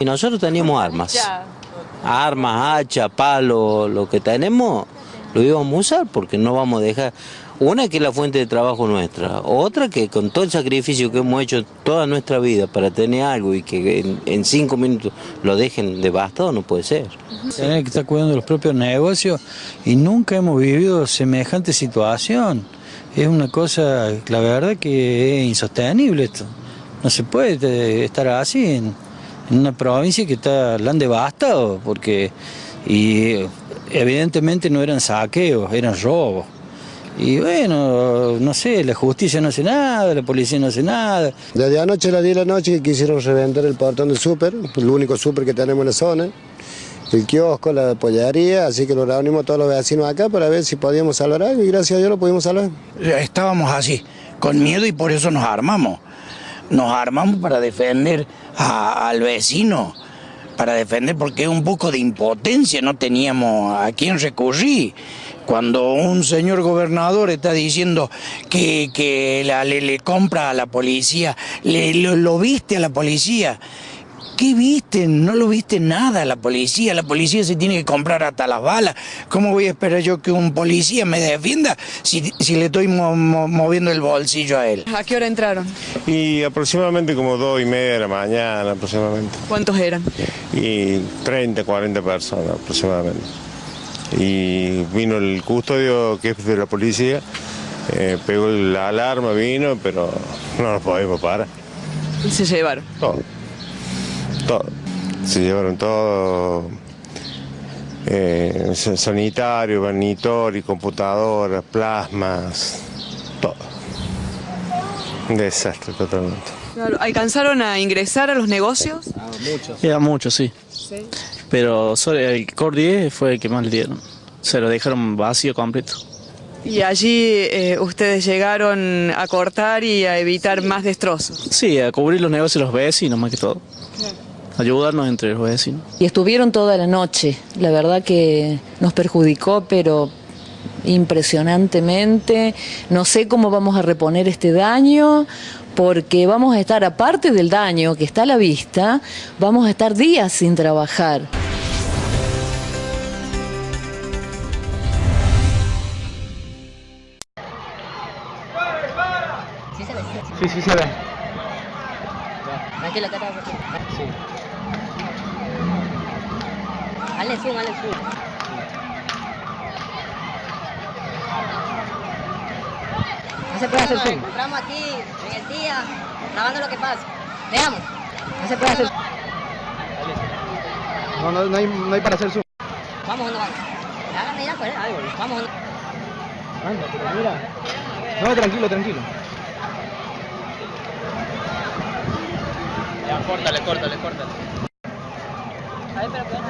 Y nosotros teníamos armas. Armas, hacha, palo, lo que tenemos, lo íbamos a usar porque no vamos a dejar. Una que es la fuente de trabajo nuestra, otra que con todo el sacrificio que hemos hecho toda nuestra vida para tener algo y que en, en cinco minutos lo dejen devastado, no puede ser. Tener que estar cuidando los propios negocios y nunca hemos vivido semejante situación. Es una cosa, la verdad que es insostenible esto. No se puede estar así en una provincia que está, la han devastado, porque y evidentemente no eran saqueos, eran robos. Y bueno, no sé, la justicia no hace nada, la policía no hace nada. Desde anoche a las 10 de la noche quisieron reventar el portón del súper, el único súper que tenemos en la zona, el kiosco, la pollería, así que lo reunimos todos los vecinos acá para ver si podíamos salvar algo y gracias a Dios lo pudimos salvar. estábamos así, con miedo y por eso nos armamos. Nos armamos para defender al vecino, para defender porque un poco de impotencia, no teníamos a quién recurrir. Cuando un señor gobernador está diciendo que, que le, le compra a la policía, le, lo viste a la policía. ¿Qué viste? No lo viste nada la policía. La policía se tiene que comprar hasta las balas. ¿Cómo voy a esperar yo que un policía me defienda si, si le estoy mo- mo- moviendo el bolsillo a él? ¿A qué hora entraron? Y aproximadamente como dos y media de la mañana aproximadamente. ¿Cuántos eran? Y 30, 40 personas aproximadamente. Y vino el custodio que es de la policía, eh, pegó la alarma, vino, pero no nos podemos parar. Y se llevaron. Todo. Todo. Se llevaron todo. Eh, sa- sanitario, vanitori, computadoras, plasmas, todo. Un desastre totalmente. Claro, ¿Alcanzaron a ingresar a los negocios? Era mucho, sí. Pero solo el Core 10 fue el que más le dieron. Se lo dejaron vacío completo. Y allí eh, ustedes llegaron a cortar y a evitar más destrozos. Sí, a cubrir los negocios de los vecinos más que todo. Ayudarnos entre los vecinos. Y estuvieron toda la noche. La verdad que nos perjudicó, pero impresionantemente. No sé cómo vamos a reponer este daño, porque vamos a estar, aparte del daño que está a la vista, vamos a estar días sin trabajar. Sí, sí se ve. Aquí la cara. Sí. Hazle zoom, hazle zoom. No se puede hacer zoom. encontramos aquí en el día, grabando lo que pasa. Veamos. No se puede hacer No, no, no, hay, no hay para hacer zoom. Vamos, ¿dónde vamos? Háganme ya, pues. Vamos, ¿dónde? Anda, pero mira. No, tranquilo, tranquilo. Ya, córtale, córtale, córtale. A ver, pero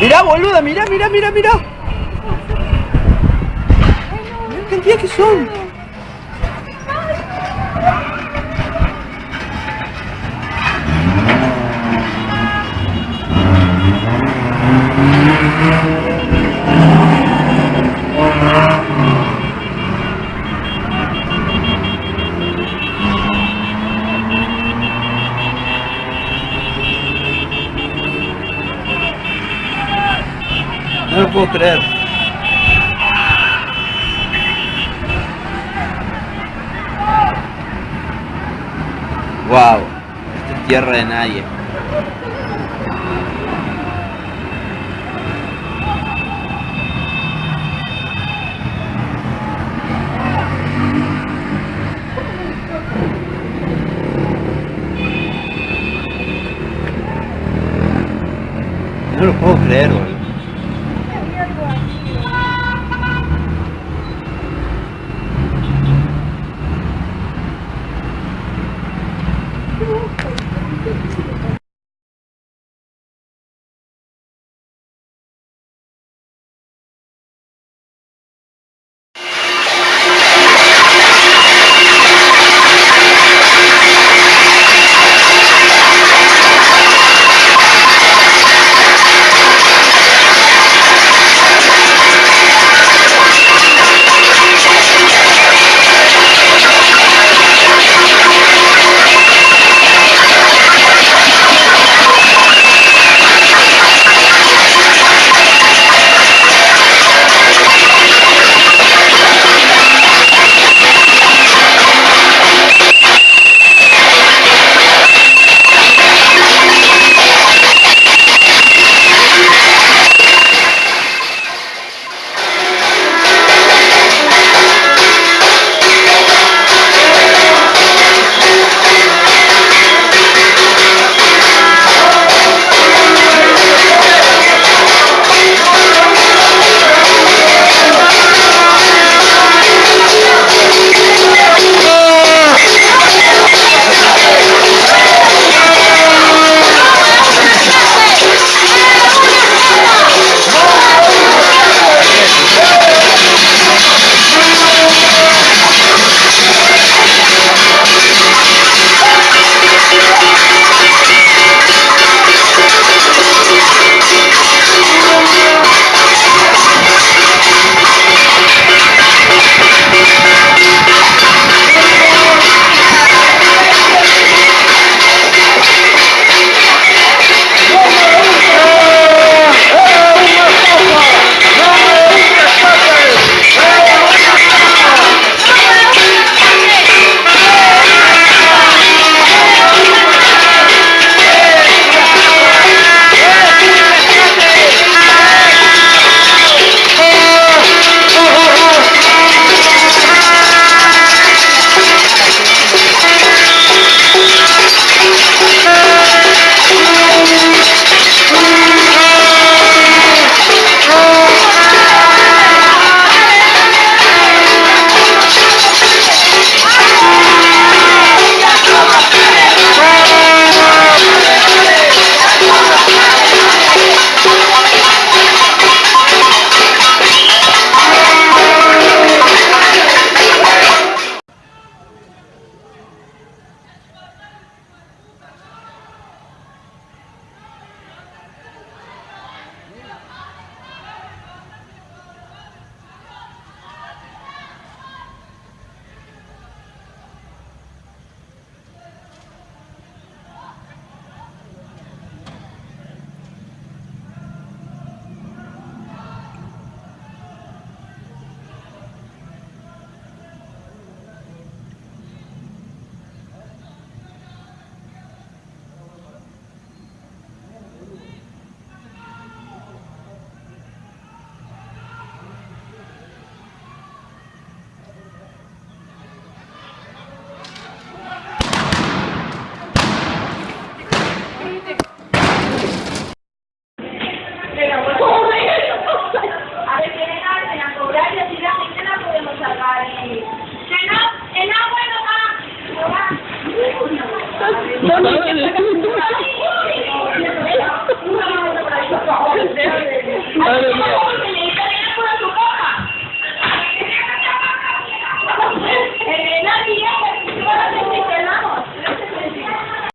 Mirá, boluda, mirá, mirá, mirá, mirá. Mirá la cantidad que son. No lo puedo Wow, esta es tierra de nadie. No lo puedo creer, boludo.